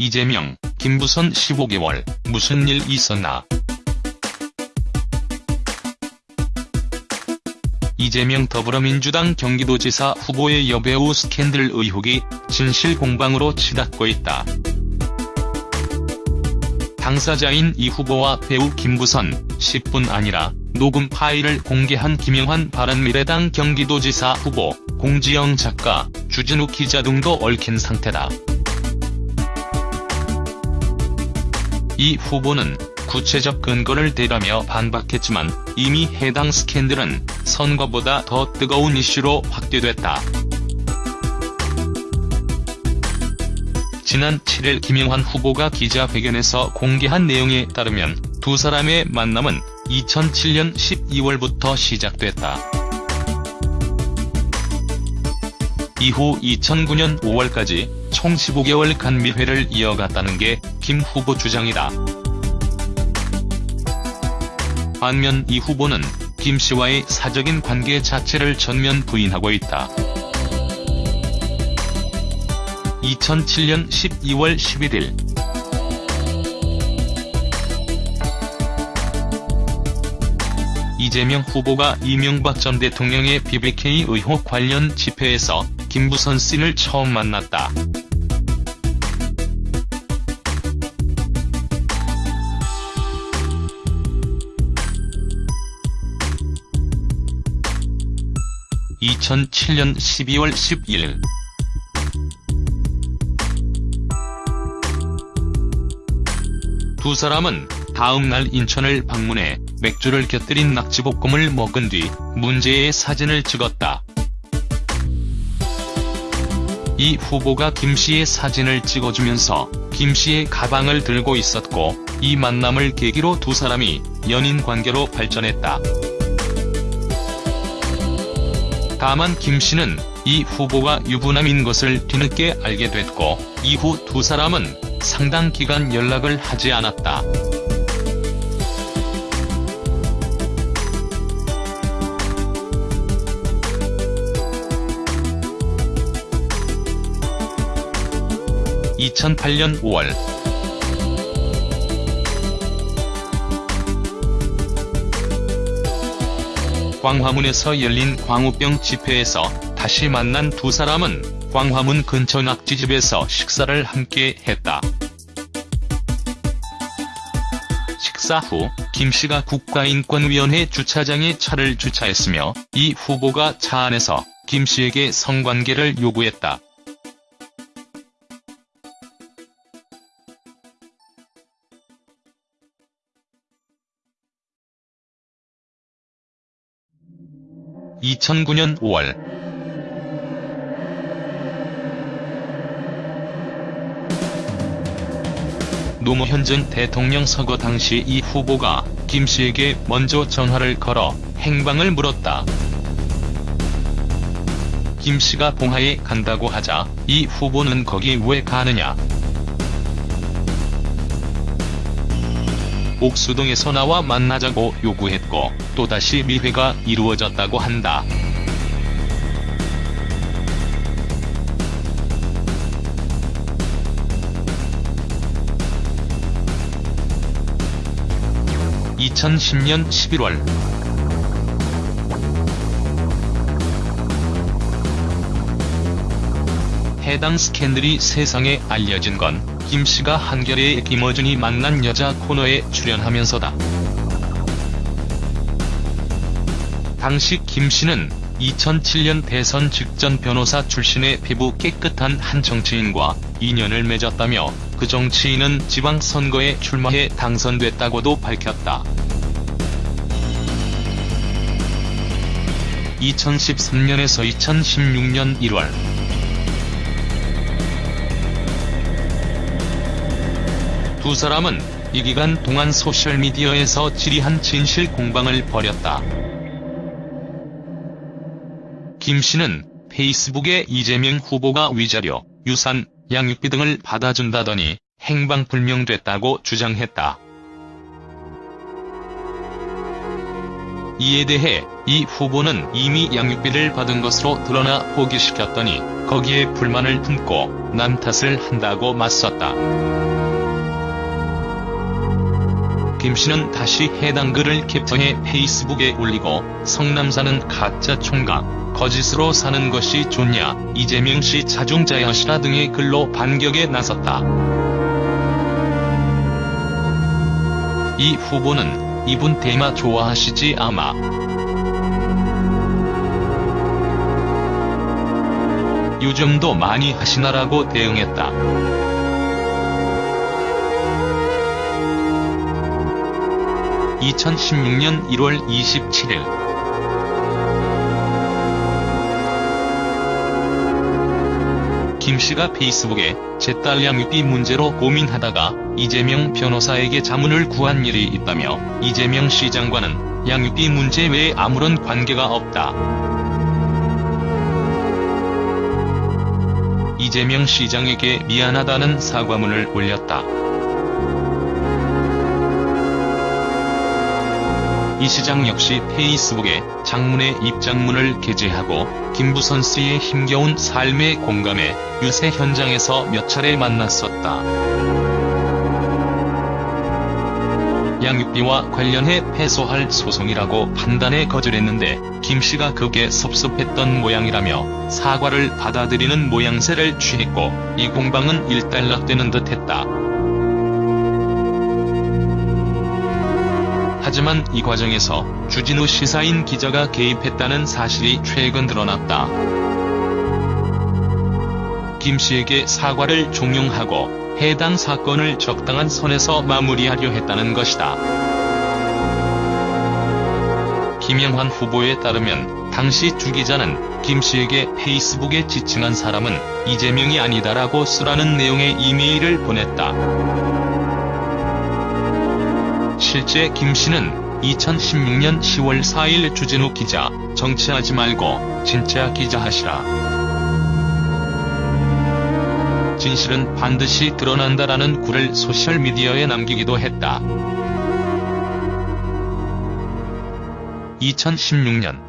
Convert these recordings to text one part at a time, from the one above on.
이재명, 김부선 15개월, 무슨 일 있었나? 이재명 더불어민주당 경기도지사 후보의 여배우 스캔들 의혹이 진실 공방으로 치닫고 있다. 당사자인 이 후보와 배우 김부선, 10분 아니라 녹음 파일을 공개한 김영환 바른미래당 경기도지사 후보, 공지영 작가, 주진우 기자 등도 얽힌 상태다. 이 후보는 구체적 근거를 대라며 반박했지만 이미 해당 스캔들은 선거보다 더 뜨거운 이슈로 확대됐다. 지난 7일 김영환 후보가 기자회견에서 공개한 내용에 따르면 두 사람의 만남은 2007년 12월부터 시작됐다. 이후 2009년 5월까지 총 15개월 간 미회를 이어갔다는 게 김 후보 주장이다. 반면 이 후보는 김 씨와의 사적인 관계 자체를 전면 부인하고 있다. 2007년 12월 11일 이재명 후보가 이명박 전 대통령의 BBK 의혹 관련 집회에서 김부선 씨를 처음 만났다. (2007년 12월 11일) 두 사람은 다음 날 인천을 방문해 맥주를 곁들인 낙지볶음을 먹은 뒤 문제의 사진을 찍었다. 이 후보가 김씨의 사진을 찍어주면서 김씨의 가방을 들고 있었고 이 만남을 계기로 두 사람이 연인 관계로 발전했다. 다만 김 씨는 이 후보가 유부남인 것을 뒤늦게 알게 됐고 이후 두 사람은 상당 기간 연락을 하지 않았다. (2008년 5월) 광화문에서 열린 광우병 집회에서 다시 만난 두 사람은 광화문 근처 낙지집에서 식사를 함께 했다. 식사 후 김씨가 국가인권위원회 주차장에 차를 주차했으며 이 후보가 차 안에서 김씨에게 성관계를 요구했다. (2009년 5월) 노무현 전 대통령 서거 당시 이 후보가 김씨에게 먼저 전화를 걸어 행방을 물었다. 김씨가 봉하에 간다고 하자 이 후보는 거기 왜 가느냐. 옥수동에서 나와 만나자고 요구했고 또다시 미회가 이루어졌다고 한다. (2010년 11월) 해당 스캔들이 세상에 알려진 건 김씨가 한겨레의 김어준이 만난 여자 코너에 출연하면서다. 당시 김씨는 2007년 대선 직전 변호사 출신의 피부 깨끗한 한 정치인과 인연을 맺었다며 그 정치인은 지방선거에 출마해 당선됐다고도 밝혔다. 2013년에서 2016년 1월 두 사람은 이 기간 동안 소셜미디어에서 지리한 진실 공방을 벌였다. 김 씨는 페이스북에 이재명 후보가 위자료, 유산, 양육비 등을 받아준다더니 행방불명됐다고 주장했다. 이에 대해 이 후보는 이미 양육비를 받은 것으로 드러나 포기시켰더니 거기에 불만을 품고 남 탓을 한다고 맞섰다. 김 씨는 다시 해당 글을 캡처해 페이스북에 올리고 성남사는 가짜 총각, 거짓으로 사는 것이 좋냐, 이재명 씨 자중자야시라 등의 글로 반격에 나섰다. 이 후보는 이분 대마 좋아하시지 아마. 요즘도 많이 하시나라고 대응했다. (2016년 1월 27일) 김 씨가 페이스북에 제 딸 양육비 문제로 고민하다가 이재명 변호사에게 자문을 구한 일이 있다며 이재명 시장과는 양육비 문제 외에 아무런 관계가 없다. 이재명 시장에게 미안하다는 사과문을 올렸다. 이 시장 역시 페이스북에 장문의 입장문을 게재하고 김부선 씨의 힘겨운 삶에 공감해 유세 현장에서 몇 차례 만났었다. 양육비와 관련해 패소할 소송이라고 판단해 거절했는데 김 씨가 그게 섭섭했던 모양이라며 사과를 받아들이는 모양새를 취했고 이 공방은 일단락되는 듯했다. 하지만 이 과정에서 주진우 시사인 기자가 개입했다는 사실이 최근 드러났다. 김 씨에게 사과를 종용하고 해당 사건을 적당한 선에서 마무리하려 했다는 것이다. 김영환 후보에 따르면 당시 주 기자는 김 씨에게 페이스북에 지칭한 사람은 이재명이 아니다라고 쓰라는 내용의 이메일을 보냈다. 실제 김 씨는 2016년 10월 4일 주진우 기자, 정치하지 말고 진짜 기자 하시라. 진실은 반드시 드러난다라는 글을 소셜미디어에 남기기도 했다. 2016년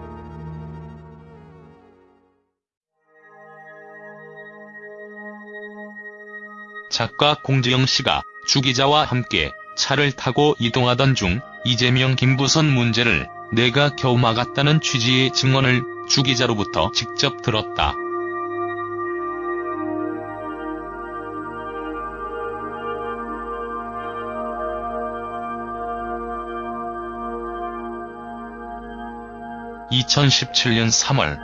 작가 공지영 씨가 주 기자와 함께 차를 타고 이동하던 중 이재명 김부선 문제를 내가 겨우 막았다는 취지의 증언을 주 기자로부터 직접 들었다. (2017년 3월)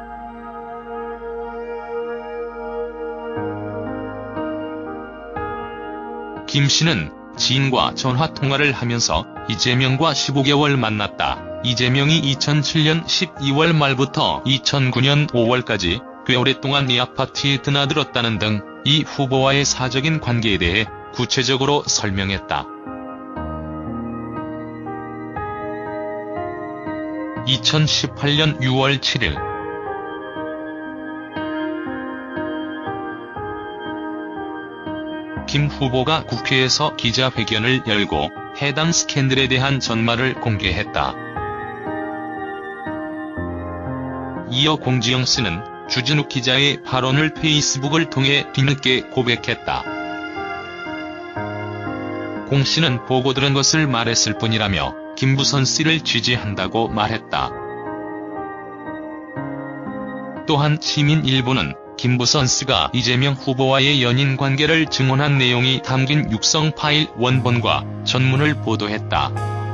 김 씨는 지인과 전화통화를 하면서 이재명과 15개월 만났다. 이재명이 2007년 12월 말부터 2009년 5월까지 꽤 오랫동안 이 아파트에 드나들었다는 등 이 후보와의 사적인 관계에 대해 구체적으로 설명했다. 2018년 6월 7일 김 후보가 국회에서 기자회견을 열고 해당 스캔들에 대한 전말을 공개했다. 이어 공지영 씨는 주진우 기자의 발언을 페이스북을 통해 뒤늦게 고백했다. 공 씨는 보고 들은 것을 말했을 뿐이라며 김부선 씨를 지지한다고 말했다. 또한 시민일보는 김부선 씨가 이재명 후보와의 연인 관계를 증언한 내용이 담긴 육성 파일 원본과 전문을 보도했다.